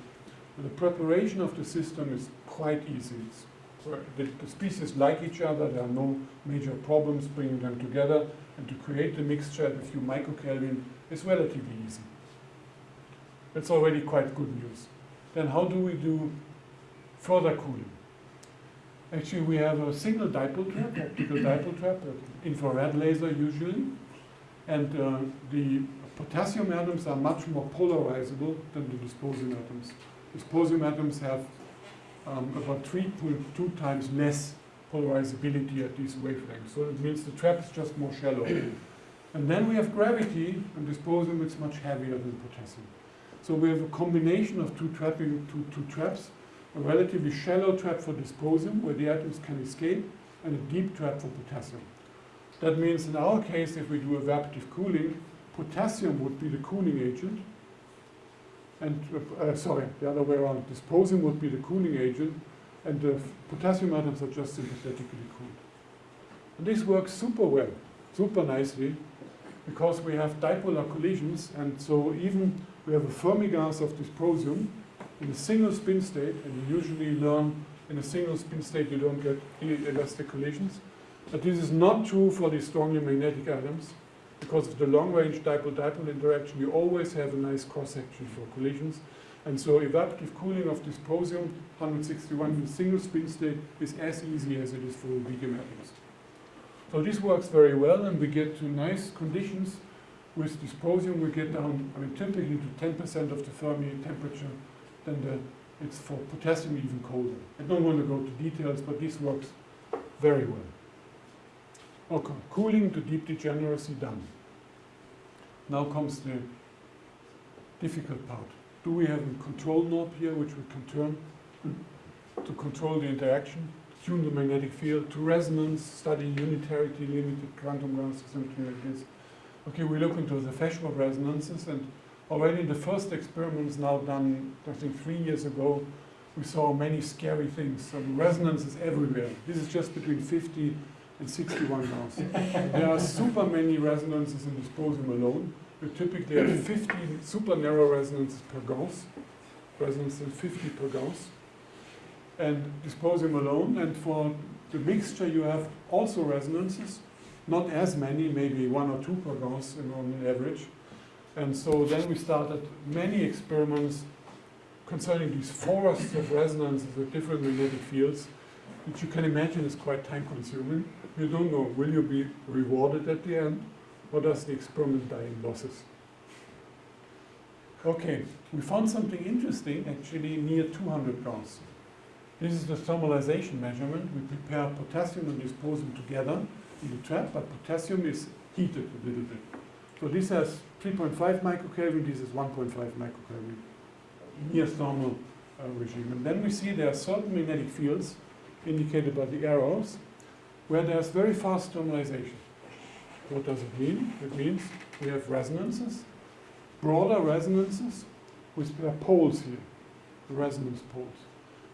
Speaker 3: the preparation of the system is quite easy. The, the species like each other, there are no major problems bringing them together, and to create the mixture at a few microkelvin is relatively easy. That's already quite good news. Then how do we do further cooling? Actually, we have a single dipole trap, optical dipole trap, an infrared laser usually, and uh, the potassium atoms are much more polarizable than the dysprosium atoms. Dysprosium atoms have um, about 3.2 times less polarizability at these wavelengths. So it means the trap is just more shallow. [COUGHS] and then we have gravity, and dysprosium is much heavier than potassium. So we have a combination of two trapping, two, two traps, a relatively shallow trap for dysprosium, where the atoms can escape, and a deep trap for potassium. That means in our case, if we do evaporative cooling, potassium would be the cooling agent, and uh, uh, sorry, the other way around. Dysprosium would be the cooling agent, and the potassium atoms are just sympathetically cooled. And this works super well, super nicely, because we have dipolar collisions, and so even we have a Fermi gas of dysprosium in a single spin state, and you usually learn in a single spin state you don't get elastic collisions. But this is not true for the strongly magnetic atoms. Because of the long-range dipole-dipole interaction, you always have a nice cross-section for collisions. And so evaporative cooling of dysprosium 161 in a single spin state is as easy as it is for medium atoms. So this works very well, and we get to nice conditions. With dysprosium, we get down, I mean, typically to 10% of the Fermi temperature. Then the, it's for potassium even colder. I don't want to go to details, but this works very well. Okay, cooling to deep degeneracy done. Now comes the difficult part. Do we have a control knob here which we can turn to control the interaction, tune the magnetic field to resonance, study unitarity, limited quantum gases, something like this? Okay, we look into the Feshbach resonances and already in the first experiments now done, I think three years ago, we saw many scary things. Some resonances everywhere. This is just between 50 and 61 Gauss. there are super many resonances in dysprosium alone. We typically have 50 super narrow resonances per Gauss, resonances 50 per Gauss, and dysprosium alone. And for the mixture, you have also resonances, not as many, maybe one or two per Gauss on average. And so then we started many experiments concerning these forests of resonances with different magnetic fields, which you can imagine is quite time consuming. You don't know, will you be rewarded at the end, or does the experiment die in losses? Okay, we found something interesting actually near 200 Gauss. This is the thermalization measurement. We prepare potassium and dysprosium together in the trap, but potassium is heated a little bit. So this has 3.5 microkelvin, this is 1.5 microkelvin, near thermal uh, regime. And then we see there are certain magnetic fields indicated by the arrows where there's very fast thermalization. What does it mean? It means we have resonances, broader resonances with poles here, the resonance poles.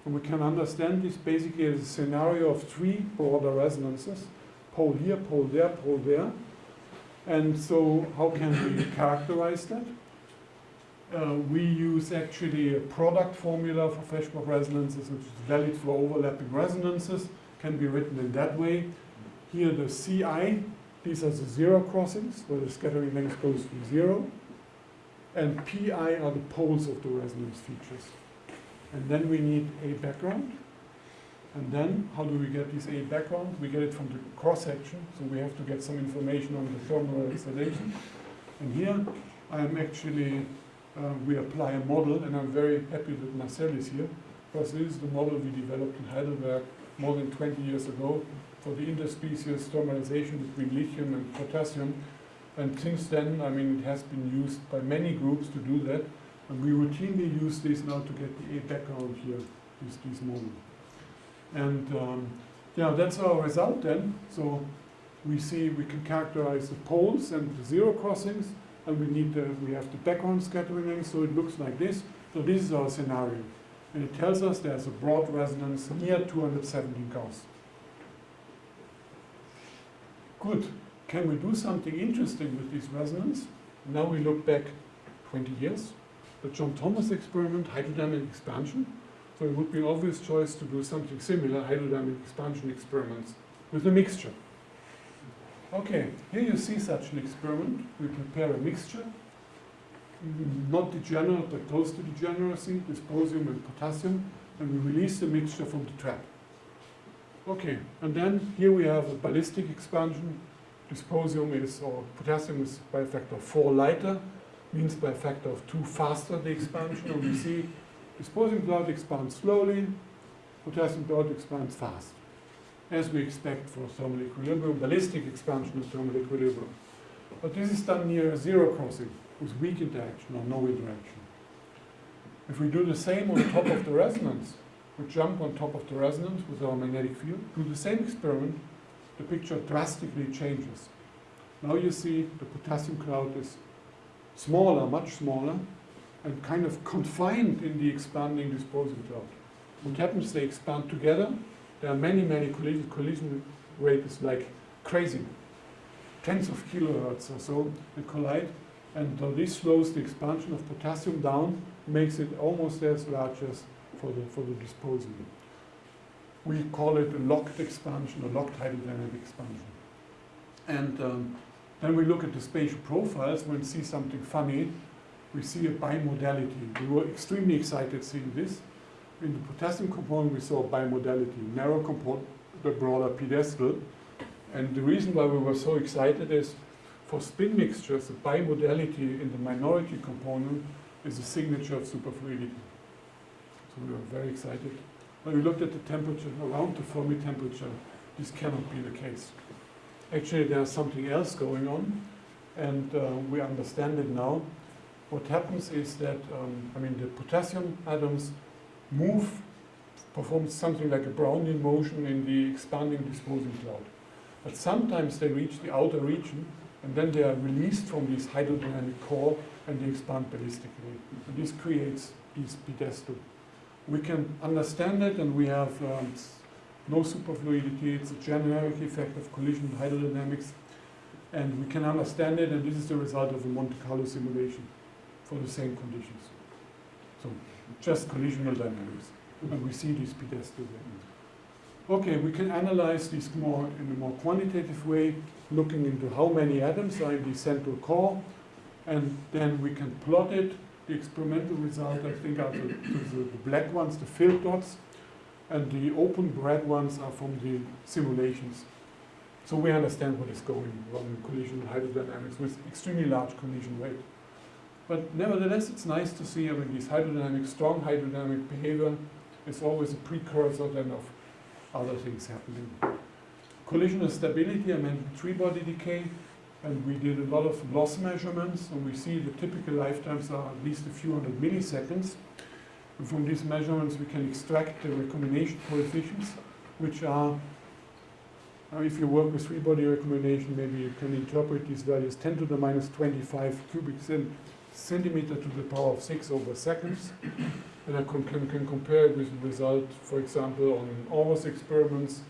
Speaker 3: And we can understand this basically as a scenario of three broader resonances, pole here, pole there, pole there. And so how can we characterize that? Uh, we use actually a product formula for Feshbach resonances, which is valid for overlapping resonances, can be written in that way. Here the CI, these are the zero crossings, where the scattering length goes to zero. And PI are the poles of the resonance features. And then we need a background. And then, how do we get this A background? We get it from the cross-section, so we have to get some information on the thermalization. And here, I'm actually, uh, we apply a model, and I'm very happy that Marcel is here, because this is the model we developed in Heidelberg more than 20 years ago for the interspecies thermalization between lithium and potassium. And since then, I mean, it has been used by many groups to do that. And we routinely use this now to get the A background here, this, this model. And um, yeah, that's our result then. So we see we can characterize the poles and the zero crossings, and we need the, we have the background scattering, in, so it looks like this. So this is our scenario, and it tells us there's a broad resonance near 217 Gauss. Good. Can we do something interesting with this resonance? Now we look back 20 years. The John Thomas experiment, hydrodynamic expansion. So it would be obvious choice to do something similar, hydrodynamic expansion experiments, with a mixture. Okay, here you see such an experiment. We prepare a mixture, not degenerate, but close to degeneracy, dysprosium and potassium, and we release the mixture from the trap. Okay, and then here we have a ballistic expansion. Dysprosium is, or potassium is by a factor of 4 lighter, means by a factor of 2 faster the expansion, and we see dysprosium cloud expands slowly, potassium cloud expands fast as we expect for thermal equilibrium, ballistic expansion of thermal equilibrium. But this is done near a zero crossing with weak interaction or no interaction. If we do the same on top of the resonance, we jump on top of the resonance with our magnetic field, do the same experiment, the picture drastically changes. Now you see the potassium cloud is smaller, much smaller, and kind of confined in the expanding dysprosium cloud. What happens, they expand together, there are many, many collision, collision like crazy. Tens of kilohertz or so they collide. And this slows the expansion of potassium down, makes it almost as large as for the, for the dysprosium. We call it a locked expansion, a locked hydrodynamic expansion. And um, then we look at the spatial profiles we see something funny. We see a bimodality. We were extremely excited seeing this in the potassium component, we saw bimodality, narrow component, the broader pedestal. And the reason why we were so excited is for spin mixtures, the bimodality in the minority component is a signature of superfluidity. So we were very excited. When we looked at the temperature around the Fermi temperature, this cannot be the case. Actually, there's something else going on, and uh, we understand it now. What happens is that, um, I mean, the potassium atoms move, perform something like a Brownian motion in the expanding dysprosium cloud. But sometimes they reach the outer region and then they are released from this hydrodynamic core and they expand ballistically. And this creates these pedestal. We can understand it and we have um, no superfluidity, it's a generic effect of collision hydrodynamics and we can understand it and this is the result of a Monte Carlo simulation for the same conditions. So just collisional dynamics. And we see these pedestal there. Okay, we can analyze this more in a more quantitative way, looking into how many atoms are in the central core, and then we can plot it. The experimental result, I think, are the, the, the black ones, the filled dots, and the open red ones are from the simulations. So we understand what is going on in collision hydrodynamics with extremely large collision rate. But nevertheless, it's nice to see, I mean, this hydrodynamic, strong hydrodynamic behavior is always a precursor then of other things happening. Collisional stability, I meant three body decay, and we did a lot of loss measurements, and we see the typical lifetimes are at least a few hundred milliseconds. And from these measurements, we can extract the recombination coefficients, which are, uh, if you work with three-body recombination, maybe you can interpret these values 10 to the minus 25 cubic cent centimeter to the power of 6 over seconds. And I can, can, compare it with the result, for example, on Aarhus experiments,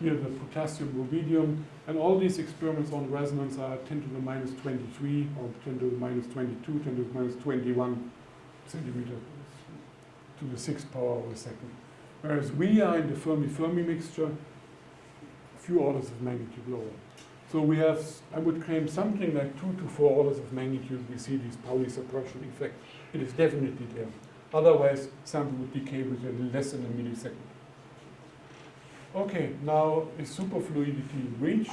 Speaker 3: here the potassium rubidium, and all these experiments on resonance are 10 to the minus 23, or 10 to the minus 22, 10 to the minus 21 centimeter to the 6th power of a second. Whereas we are in the Fermi-Fermi mixture, a few orders of magnitude lower. So we have, I would claim something like two to four orders of magnitude, we see this Pauli suppression effect. It is definitely there. Otherwise, sample would decay within less than a millisecond. Okay, now is superfluidity reached?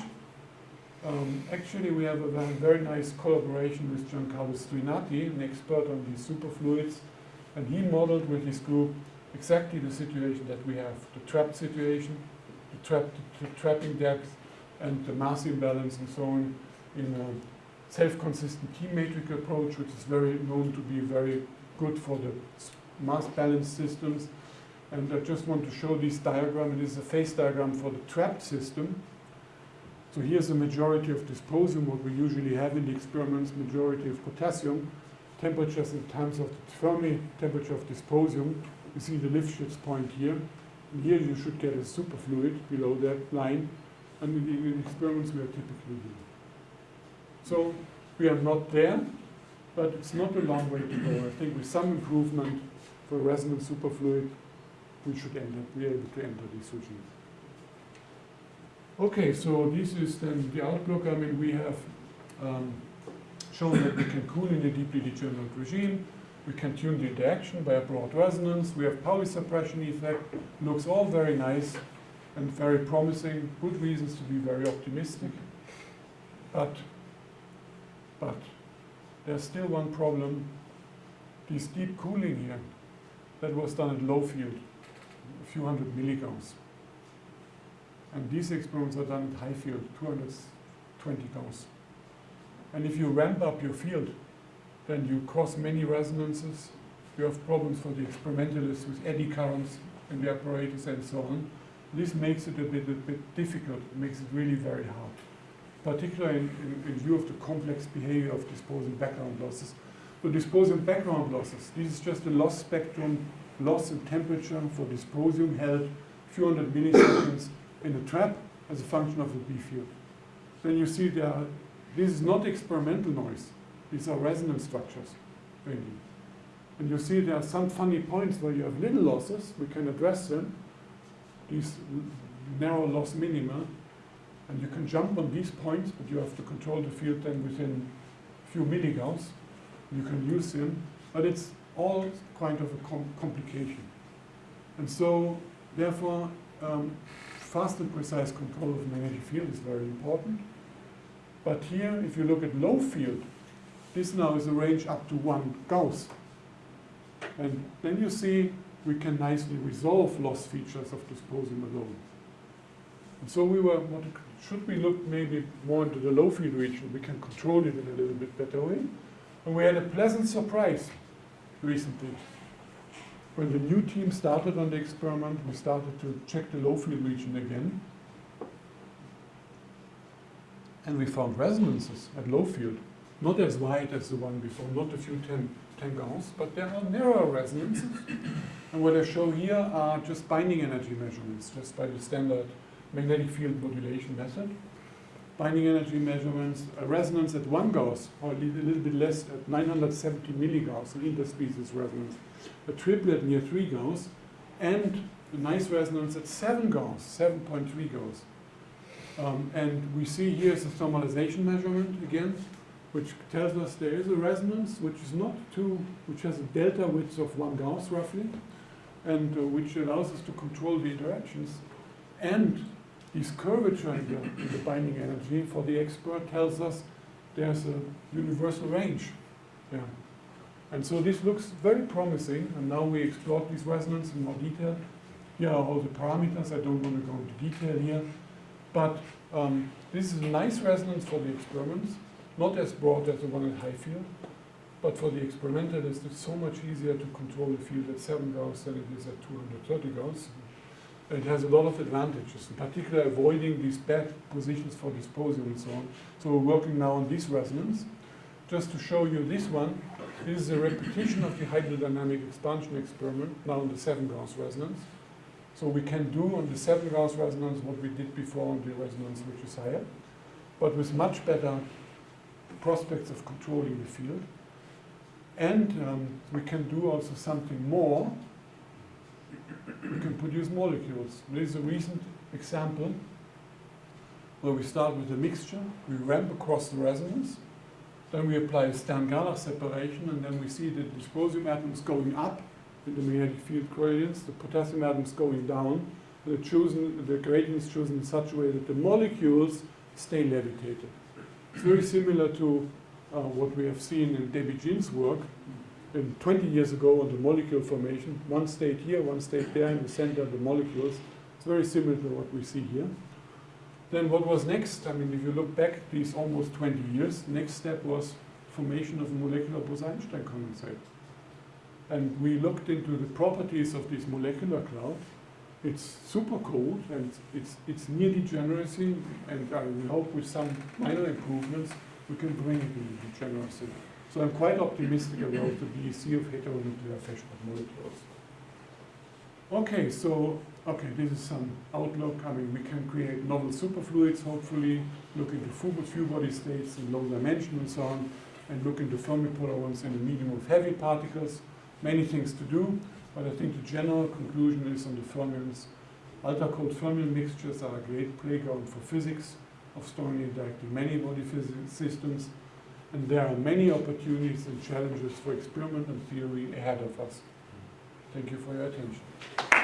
Speaker 3: Um, actually, we have a very, nice collaboration with Giancarlo Strinati, an expert on these superfluids, and he modeled with his group exactly the situation that we have, the trapped situation, the, trap, the trapping depth, and the mass imbalance and so on in a self-consistent T-matrix approach, which is very known to be very good for the mass balance systems. And I just want to show this diagram. It is a phase diagram for the trapped system. So here's the majority of dysprosium, what we usually have in the experiments, majority of potassium, temperatures in terms of the Fermi temperature of dysprosium. You see the Lifshitz point here. And here you should get a superfluid below that line. And in the, in experiments we are typically doing. So we are not there, but it's not a long way to go. I think with some improvement for resonance superfluid, we should end up, be able to enter these regimes. Okay, so this is then the outlook. I mean, we have um, shown that we can cool in a deeply degenerate regime. We can tune the interaction by a broad resonance. We have Pauli suppression effect. Looks all very nice and very promising. Good reasons to be very optimistic. But, but there's still one problem. This deep cooling here, that was done at low field, a few hundred milligauss. And these experiments are done at high field, 220 Gauss. And if you ramp up your field, then you cause many resonances. You have problems for the experimentalists with eddy currents in the apparatus and so on. This makes it a bit, a bit difficult, it makes it really very hard, particularly in, in, in view of the complex behavior of dysprosium background losses. So dysprosium background losses, this is just a loss spectrum, loss in temperature for dysprosium held few hundred milliseconds in a trap as a function of the B field. Then you see there are, this is not experimental noise. These are resonance structures. And you see there are some funny points where you have little losses. We can address them. These narrow loss minima. And you can jump on these points, but you have to control the field then within a few milligauss. You can use them. But it's all kind of a com complication. And so, therefore, um, fast and precise control of the magnetic field is very important. But here, if you look at low field, this now is a range up to one Gauss. And then you see we can nicely resolve loss features of dysprosium alone. And so we were, should we look maybe more into the low field region? We can control it in a little bit better way. And we had a pleasant surprise recently. When the new team started on the experiment, we started to check the low field region again. And we found resonances at low field, not as wide as the one before, not a few 10, 10 Gauss, but there are narrower resonances. and what I show here are just binding energy measurements, just by the standard magnetic field modulation method. Binding energy measurements, a resonance at 1 Gauss, or a little bit less, at 970 milligauss, an interspecies resonance a triplet near 3 Gauss, and a nice resonance at 7 Gauss, 7.3 Gauss. Um, and we see here is a thermalization measurement again, which tells us there is a resonance which is not too, which has a delta width of 1 Gauss roughly, and uh, which allows us to control the interactions. And this curvature in the, in the binding energy for the expert tells us there's a universal range. Yeah. And so this looks very promising, and now we explored this resonance in more detail. Here are all the parameters, I don't want to go into detail here. But um, this is a nice resonance for the experiments, not as broad as the one at high field, but for the experimentalist it's so much easier to control the field at 7 Gauss than it is at 230 Gauss. It has a lot of advantages, in particular avoiding these bad positions for disposal and so on. So we're working now on this resonance. Just to show you this one, this is a repetition of the hydrodynamic expansion experiment, now on the 7 Gauss resonance. So we can do on the 7 Gauss resonance what we did before on the resonance which is higher, but with much better prospects of controlling the field. And um, we can do also something more. We can produce molecules. There is a recent example where we start with a mixture, we ramp across the resonance, then we apply a Stern-Gerlach separation, and then we see the dysprosium atoms going up in the magnetic field gradients, the potassium atoms going down. The, chosen, the gradient is chosen in such a way that the molecules stay levitated. It's very similar to uh, what we have seen in Debbie Jin's work in 20 years ago on the molecule formation. One state here, one state there in the center of the molecules. It's very similar to what we see here. Then what was next? I mean, if you look back these almost 20 years, next step was formation of a molecular Bose-Einstein condensate. And we looked into the properties of this molecular cloud It's super cold and it's, it's near degeneracy and I we hope with some minor improvements we can bring it into degeneracy. So I'm quite optimistic about the BEC of heteronuclear Feshbach molecules. Okay, so, okay, this is some outlook. I mean, we can create novel superfluids, hopefully, look into few, body states in low dimension and so on, and look into Fermi polarons in the medium of heavy particles. Many things to do, but I think the general conclusion is on the fermions. Ultra-cold fermion mixtures are a great playground for physics of strongly interacting many body physics systems, and there are many opportunities and challenges for experiment and theory ahead of us. Thank you for your attention.